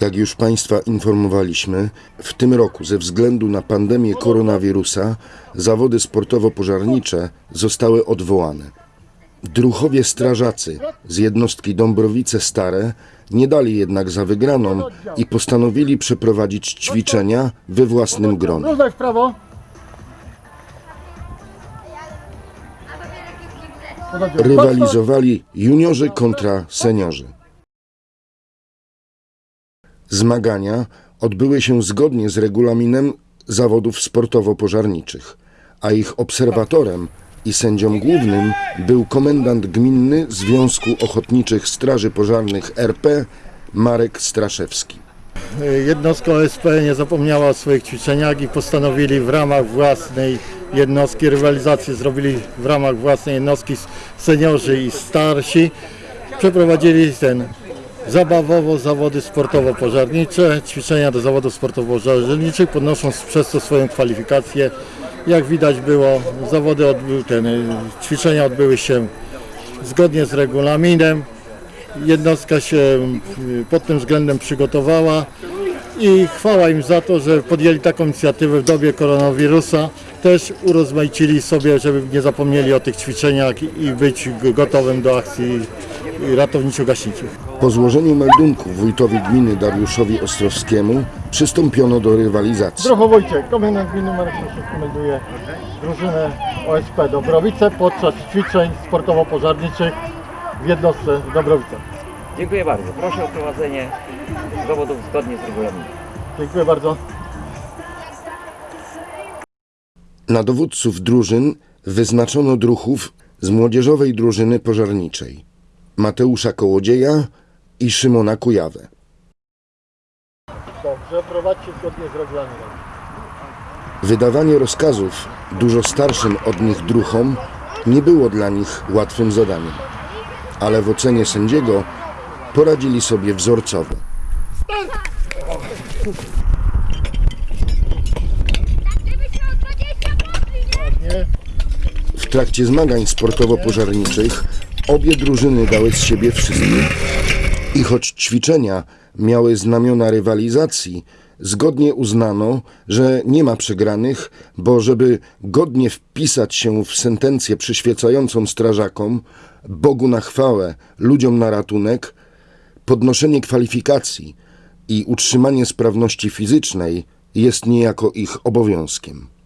Jak już Państwa informowaliśmy, w tym roku ze względu na pandemię koronawirusa zawody sportowo-pożarnicze zostały odwołane. Druchowie strażacy z jednostki Dąbrowice Stare nie dali jednak za wygraną i postanowili przeprowadzić ćwiczenia we własnym gronie. W prawo. Rywalizowali juniorzy kontra seniorzy. Zmagania odbyły się zgodnie z regulaminem zawodów sportowo-pożarniczych, a ich obserwatorem i sędzią głównym był komendant gminny Związku Ochotniczych Straży Pożarnych RP Marek Straszewski. Jednostka OSP nie zapomniała o swoich ćwiczeniach i postanowili w ramach własnej jednostki rywalizacji zrobili w ramach własnej jednostki seniorzy i starsi. Przeprowadzili ten zabawowo zawody sportowo-pożarnicze, ćwiczenia do zawodów sportowo-pożarniczych, podnosząc przez to swoją kwalifikację. Jak widać było, zawody odbyły, ten, ćwiczenia odbyły się zgodnie z regulaminem. Jednostka się y, pod tym względem przygotowała i chwała im za to, że podjęli taką inicjatywę w dobie koronawirusa. Też urozmaicili sobie, żeby nie zapomnieli o tych ćwiczeniach i być gotowym do akcji ratowniczo-gaśniczych. Po złożeniu meldunku wójtowi gminy Dariuszowi Ostrowskiemu przystąpiono do rywalizacji. Zdrowo Wojciech, komendant gminy Marek Krzysztof melduje drużynę OSP Dobrowice podczas ćwiczeń sportowo-pożarniczych w jednostce Dobrowice. Dziękuję bardzo. Proszę o prowadzenie dowodów zgodnie z regulaminem. Dziękuję bardzo. Na dowódców drużyn wyznaczono druhów z młodzieżowej drużyny pożarniczej Mateusza Kołodzieja i Szymona Kujawę. Dobrze, prowadźcie zgodnie z regulaminem. Wydawanie rozkazów dużo starszym od nich druhom nie było dla nich łatwym zadaniem, ale w ocenie sędziego poradzili sobie wzorcowo. W trakcie zmagań sportowo-pożarniczych obie drużyny dały z siebie wszystko. I choć ćwiczenia miały znamiona rywalizacji, zgodnie uznano, że nie ma przegranych, bo żeby godnie wpisać się w sentencję przyświecającą strażakom, Bogu na chwałę, ludziom na ratunek, podnoszenie kwalifikacji i utrzymanie sprawności fizycznej jest niejako ich obowiązkiem.